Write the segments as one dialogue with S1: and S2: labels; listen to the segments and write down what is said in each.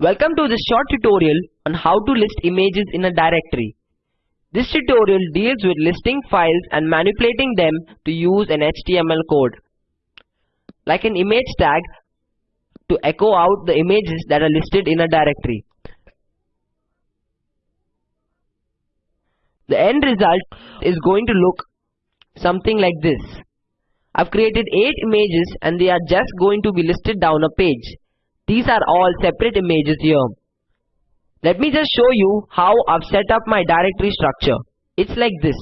S1: Welcome to this short tutorial on how to list images in a directory. This tutorial deals with listing files and manipulating them to use an HTML code. Like an image tag to echo out the images that are listed in a directory. The end result is going to look something like this. I've created 8 images and they are just going to be listed down a page. These are all separate images here. Let me just show you how I've set up my directory structure. It's like this.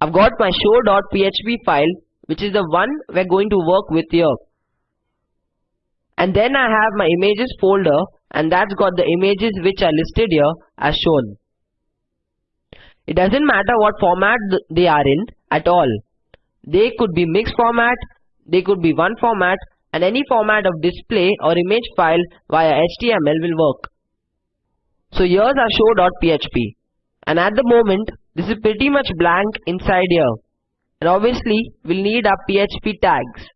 S1: I've got my show.php file which is the one we're going to work with here. And then I have my images folder and that's got the images which are listed here as shown. It doesn't matter what format they are in at all. They could be mixed format, they could be one format and any format of display or image file via HTML will work. So here's our show.php and at the moment this is pretty much blank inside here and obviously we'll need our PHP tags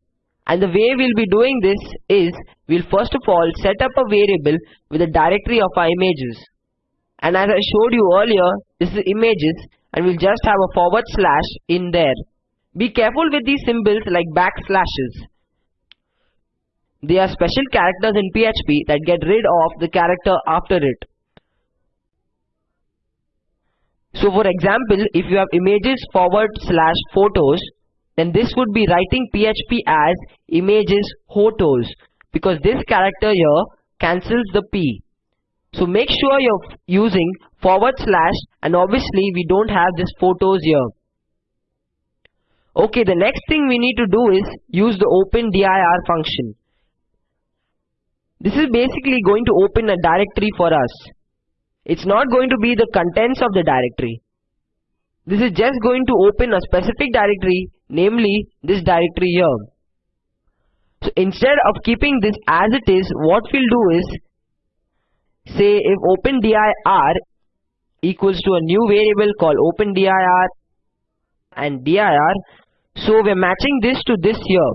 S1: and the way we'll be doing this is we'll first of all set up a variable with a directory of our images and as I showed you earlier this is images and we'll just have a forward slash in there. Be careful with these symbols like backslashes. They are special characters in PHP that get rid of the character after it. So for example, if you have images forward slash photos, then this would be writing PHP as images photos because this character here cancels the P. So make sure you're using forward slash and obviously we don't have this photos here. Okay, the next thing we need to do is use the open dir function. This is basically going to open a directory for us. It's not going to be the contents of the directory. This is just going to open a specific directory, namely this directory here. So instead of keeping this as it is, what we'll do is say if open dir equals to a new variable called open dir and dir so we're matching this to this here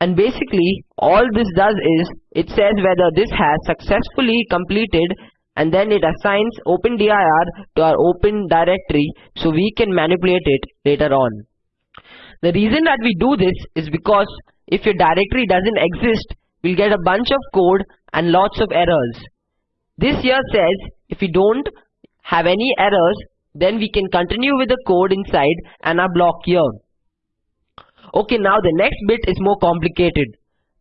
S1: and basically all this does is it says whether this has successfully completed and then it assigns open dir to our open directory so we can manipulate it later on the reason that we do this is because if your directory doesn't exist we'll get a bunch of code and lots of errors this here says if we don't have any errors, then we can continue with the code inside and our block here. Okay, now the next bit is more complicated.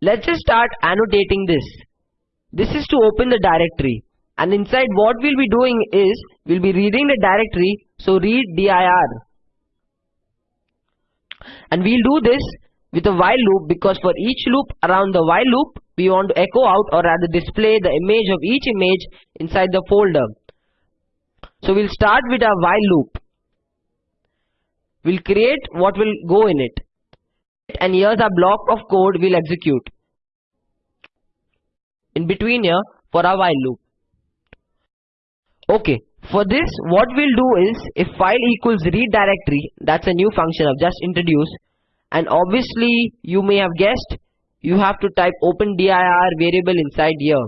S1: Let's just start annotating this. This is to open the directory. And inside what we'll be doing is, we'll be reading the directory, so read dir. And we'll do this with a while loop because for each loop around the while loop, we want to echo out or rather display the image of each image inside the folder. So we'll start with our while loop. We'll create what will go in it. And here's our block of code we'll execute. In between here for our while loop. Okay, for this what we'll do is if file equals read directory, that's a new function I've just introduced. And obviously you may have guessed you have to type open dir variable inside here.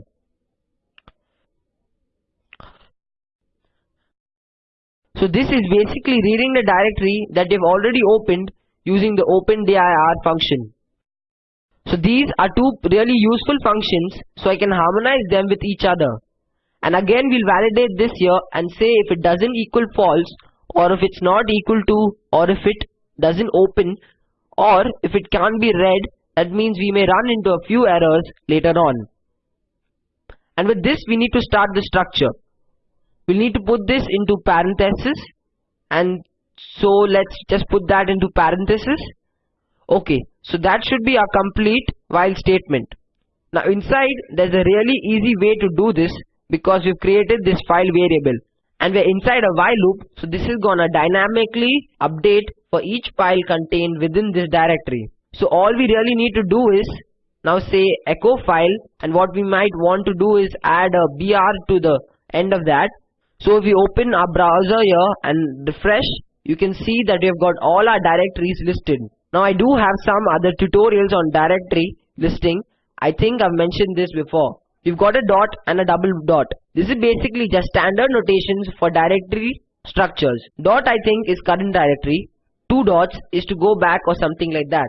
S1: So this is basically reading the directory that they've already opened using the open dir function. So these are two really useful functions so I can harmonize them with each other. And again we'll validate this here and say if it doesn't equal false or if it's not equal to or if it doesn't open or if it can't be read that means we may run into a few errors later on. And with this we need to start the structure. We'll need to put this into parenthesis and so let's just put that into parenthesis. Okay, so that should be a complete while statement. Now inside there's a really easy way to do this because we've created this file variable and we're inside a while loop so this is gonna dynamically update for each file contained within this directory. So all we really need to do is now say echo file and what we might want to do is add a br to the end of that. So if we open our browser here and refresh, you can see that we have got all our directories listed. Now I do have some other tutorials on directory listing. I think I've mentioned this before. we've got a dot and a double dot. This is basically just standard notations for directory structures. Dot I think is current directory. Two dots is to go back or something like that.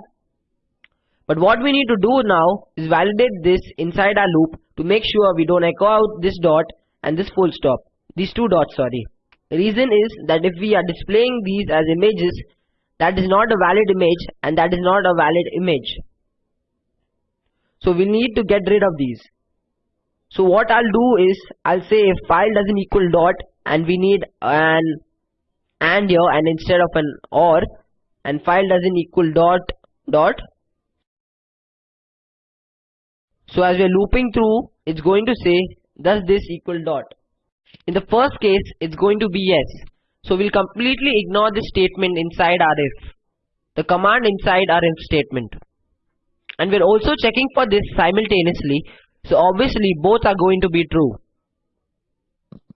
S1: But what we need to do now is validate this inside our loop to make sure we don't echo out this dot and this full stop. These two dots sorry. Reason is that if we are displaying these as images that is not a valid image and that is not a valid image. So we need to get rid of these. So what I'll do is I'll say if file doesn't equal dot and we need an and here and instead of an or and file doesn't equal dot dot so as we are looping through it's going to say does this equal dot in the first case it's going to be yes. So we'll completely ignore this statement inside our if the command inside our if statement. And we're also checking for this simultaneously. So obviously both are going to be true.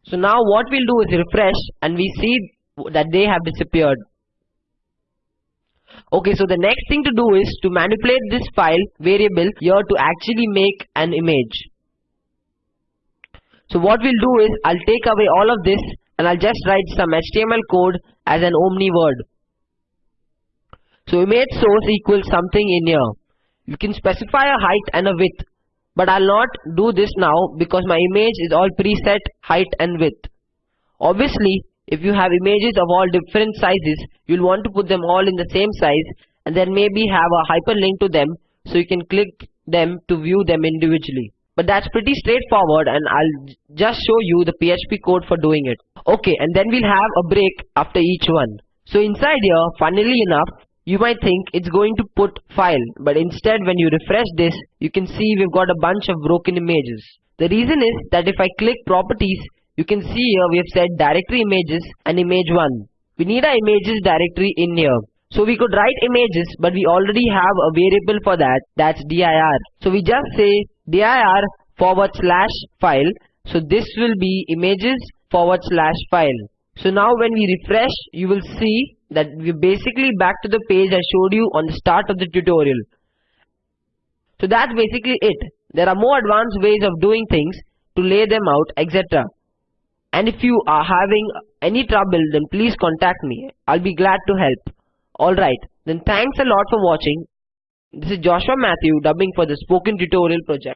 S1: So now what we'll do is refresh and we see that they have disappeared. Okay, so the next thing to do is to manipulate this file variable here to actually make an image. So what we'll do is I'll take away all of this and I'll just write some HTML code as an omni word. So image source equals something in here. You can specify a height and a width but I'll not do this now because my image is all preset height and width. Obviously, if you have images of all different sizes, you'll want to put them all in the same size and then maybe have a hyperlink to them so you can click them to view them individually. But that's pretty straightforward and I'll just show you the PHP code for doing it. Okay, and then we'll have a break after each one. So inside here, funnily enough, you might think it's going to put file, but instead when you refresh this, you can see we've got a bunch of broken images. The reason is that if I click properties, you can see here we have set directory images and image 1. We need our images directory in here. So we could write images but we already have a variable for that that's dir. So we just say dir forward slash file. So this will be images forward slash file. So now when we refresh you will see that we're basically back to the page I showed you on the start of the tutorial. So that's basically it. There are more advanced ways of doing things to lay them out etc. And if you are having any trouble then please contact me. I'll be glad to help. Alright, then thanks a lot for watching. This is Joshua Matthew dubbing for the Spoken Tutorial project.